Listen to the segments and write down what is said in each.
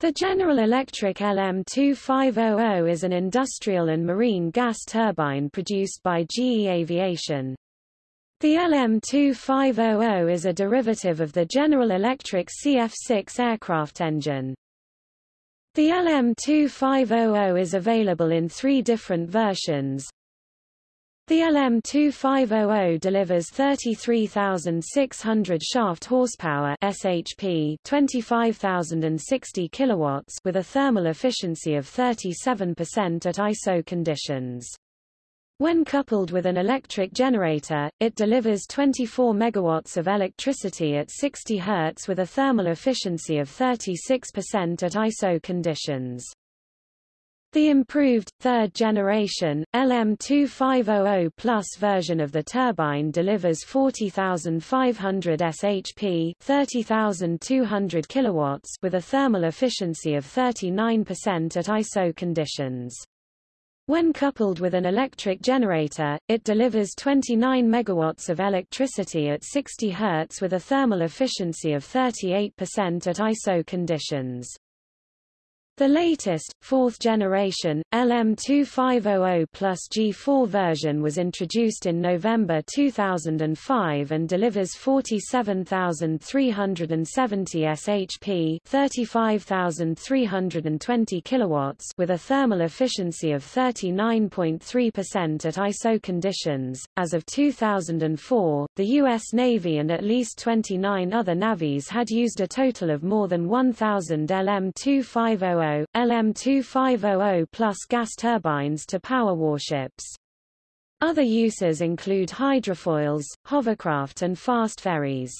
The General Electric LM2500 is an industrial and marine gas turbine produced by GE Aviation. The LM2500 is a derivative of the General Electric CF6 aircraft engine. The LM2500 is available in three different versions, the LM2500 delivers 33,600 shaft horsepower (SHP), 25,060 kilowatts with a thermal efficiency of 37% at ISO conditions. When coupled with an electric generator, it delivers 24 megawatts of electricity at 60 Hz with a thermal efficiency of 36% at ISO conditions. The improved, third-generation, LM2500 Plus version of the turbine delivers 40,500 shp 30,200 kilowatts with a thermal efficiency of 39% at ISO conditions. When coupled with an electric generator, it delivers 29 megawatts of electricity at 60 Hz with a thermal efficiency of 38% at ISO conditions. The latest, fourth generation, LM2500 plus G4 version was introduced in November 2005 and delivers 47,370 shp 35,320 kilowatts with a thermal efficiency of 39.3% at ISO conditions. As of 2004, the U.S. Navy and at least 29 other navies had used a total of more than 1,000 LM2500 LM2500 plus gas turbines to power warships. Other uses include hydrofoils, hovercraft and fast ferries.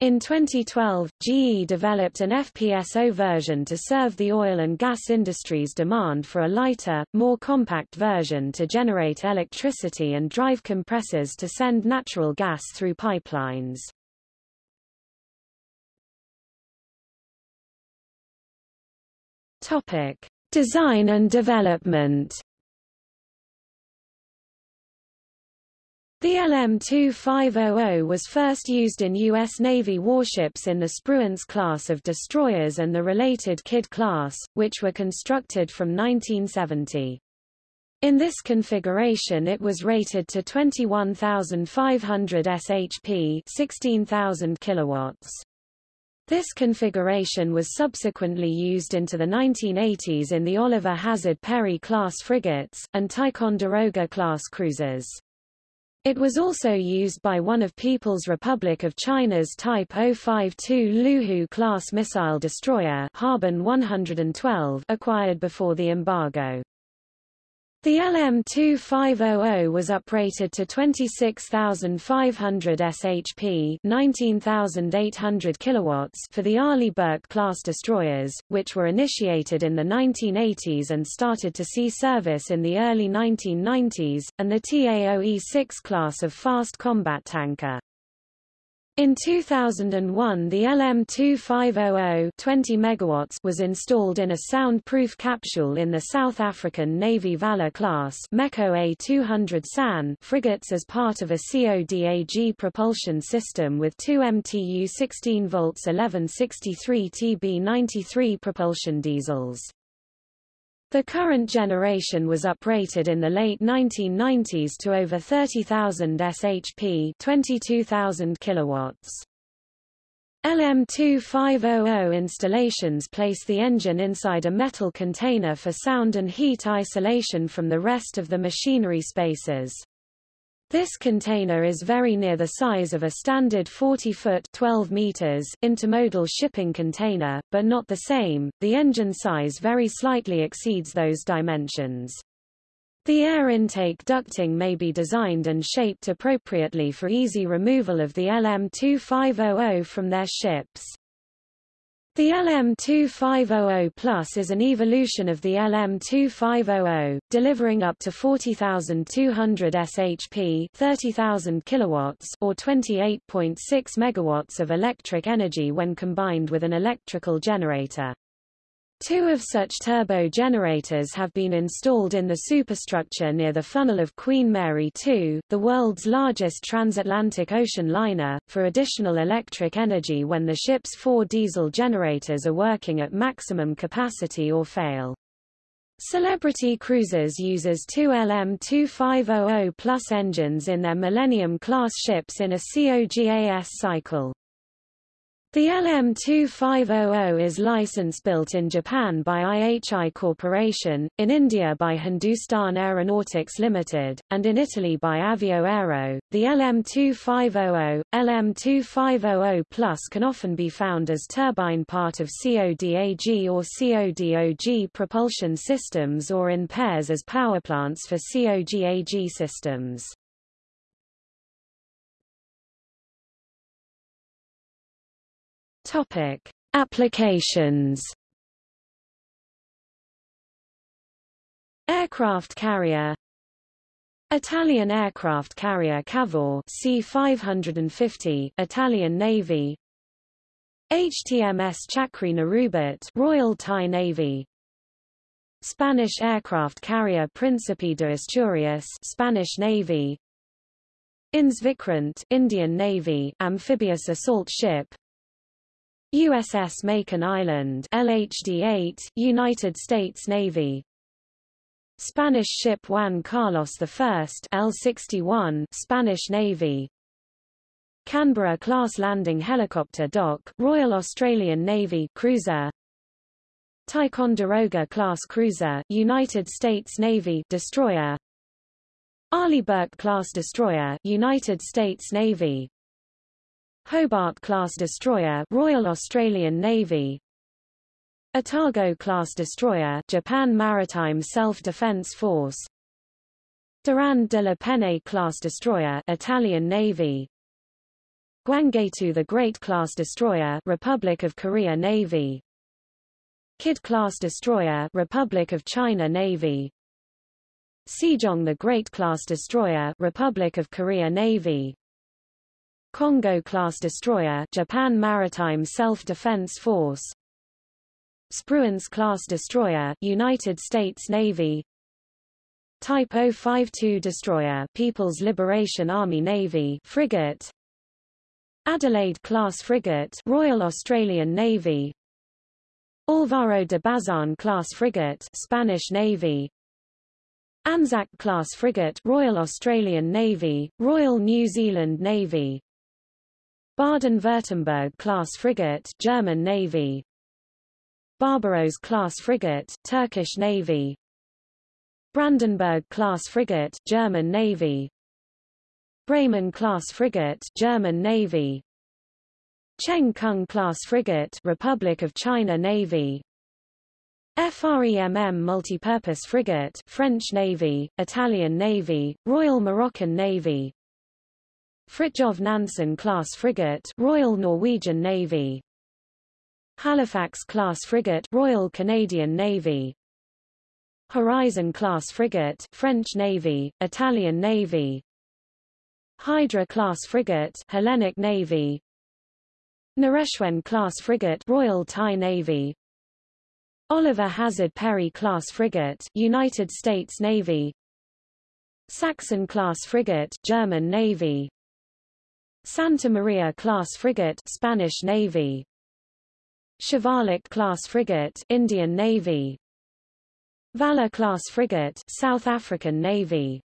In 2012, GE developed an FPSO version to serve the oil and gas industry's demand for a lighter, more compact version to generate electricity and drive compressors to send natural gas through pipelines. Topic: Design and development. The LM-2500 was first used in U.S. Navy warships in the Spruance class of destroyers and the related Kidd class, which were constructed from 1970. In this configuration it was rated to 21,500 shp 16,000 kilowatts. This configuration was subsequently used into the 1980s in the Oliver Hazard Perry class frigates, and Ticonderoga class cruisers. It was also used by one of People's Republic of China's Type 052 Luhu class missile destroyer Harbin 112 acquired before the embargo. The LM2500 was uprated to 26,500 shp 19,800 kilowatts for the Arleigh Burke class destroyers, which were initiated in the 1980s and started to see service in the early 1990s, and the TAOE-6 class of fast combat tanker. In 2001 the LM2500 20 megawatts was installed in a soundproof capsule in the South African Navy Valor class MEKO A200 SAN frigates as part of a CODAG propulsion system with two MTU 16 volts 1163 TB93 propulsion diesels. The current generation was uprated in the late 1990s to over 30,000 shp 22,000 kilowatts. LM2500 installations place the engine inside a metal container for sound and heat isolation from the rest of the machinery spaces. This container is very near the size of a standard 40-foot 12 meters intermodal shipping container, but not the same. The engine size very slightly exceeds those dimensions. The air intake ducting may be designed and shaped appropriately for easy removal of the LM2500 from their ships. The LM2500 Plus is an evolution of the LM2500, delivering up to 40,200 shp 30,000 kilowatts or 28.6 megawatts of electric energy when combined with an electrical generator. Two of such turbo generators have been installed in the superstructure near the funnel of Queen Mary 2, the world's largest transatlantic ocean liner, for additional electric energy when the ship's four diesel generators are working at maximum capacity or fail. Celebrity Cruises uses two LM2500 plus engines in their Millennium-class ships in a COGAS cycle. The LM2500 is license-built in Japan by IHI Corporation, in India by Hindustan Aeronautics Limited, and in Italy by Avio Aero. The LM2500, LM2500 Plus can often be found as turbine part of CODAG or CODOG propulsion systems or in pairs as powerplants for COGAG systems. Topic: Applications. Aircraft carrier. Italian aircraft carrier Cavour C-550 Italian Navy. HTMS Chakri Naruebet Royal Thai Navy. Spanish aircraft carrier Príncipe de Asturias Spanish Navy. INS Vikrant Indian Navy amphibious assault ship USS Makin Island LHD-8, United States Navy. Spanish ship Juan Carlos I L-61 Spanish Navy. Canberra-class landing helicopter dock Royal Australian Navy cruiser. Ticonderoga-class cruiser United States Navy destroyer. Arleigh Burke-class destroyer United States Navy Hobart-class destroyer Royal Australian Navy. Atago-class destroyer Japan Maritime Self-Defense Force. Durand de la Penne-class destroyer Italian Navy. Gwanggaeto the Great-class destroyer Republic of Korea Navy. Kidd-class destroyer Republic of China Navy. Sejong the Great-class destroyer Republic of Korea Navy Kongo-class destroyer Japan Maritime Self-Defense Force. Spruance-class destroyer United States Navy. Type 052 destroyer People's Liberation Army Navy frigate. Adelaide-class frigate Royal Australian Navy. Alvaro de Bazan-class frigate Spanish Navy. Anzac-class frigate Royal Australian Navy, Royal New Zealand Navy Baden-Württemberg-class frigate German Navy. Barbaros-class frigate Turkish Navy. Brandenburg-class frigate German Navy. Bremen-class frigate German Navy. Cheng Kung-class frigate Republic of China Navy. FREMM multipurpose frigate French Navy, Italian Navy, Royal Moroccan Navy Fridtjof Nansen-class frigate Royal Norwegian Navy. Halifax-class frigate Royal Canadian Navy. Horizon-class frigate French Navy, Italian Navy. Hydra-class frigate Hellenic Navy. Naresuan-class frigate Royal Thai Navy. Oliver Hazard Perry-class frigate United States Navy. Sachsen-class frigate German Navy Santa Maria-class frigate Spanish Navy. Shivalik-class frigate Indian Navy. Valor-class frigate South African Navy.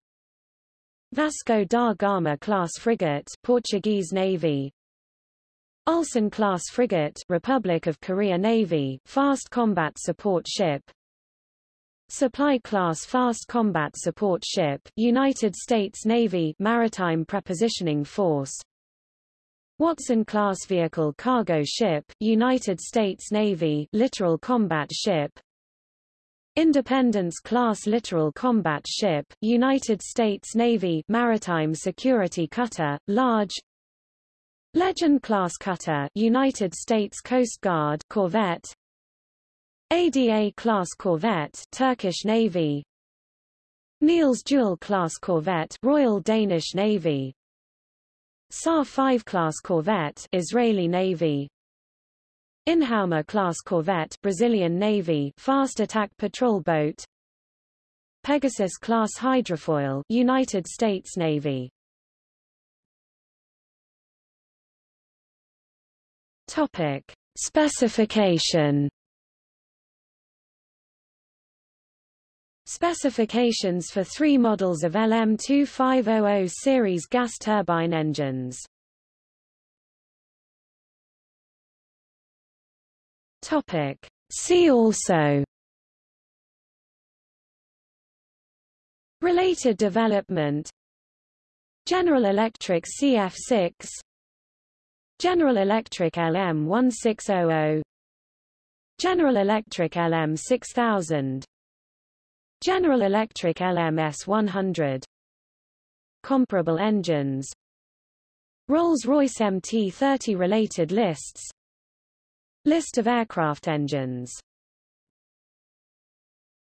Vasco da Gama-class frigate Portuguese Navy. Ulsan-class frigate Republic of Korea Navy fast combat support ship. Supply-class fast combat support ship United States Navy Maritime Prepositioning Force Watson-class vehicle cargo ship, United States Navy littoral combat ship. Independence-class littoral combat ship, United States Navy maritime security cutter, large. Legend-class cutter, United States Coast Guard corvette. ADA-class corvette, Turkish Navy. Niels Juel-class corvette, Royal Danish Navy Sa'ar 5 class corvette Israeli Navy. Inhauma-class corvette Brazilian Navy fast attack patrol boat. Pegasus-class hydrofoil United States Navy. Topic. Specification Specifications for three models of LM2500 series gas turbine engines. Topic. See also. Related development. General Electric CF6 General Electric LM1600 General Electric LM6000 General Electric LMS100 Comparable engines. Rolls-Royce MT-30 related lists. List of aircraft engines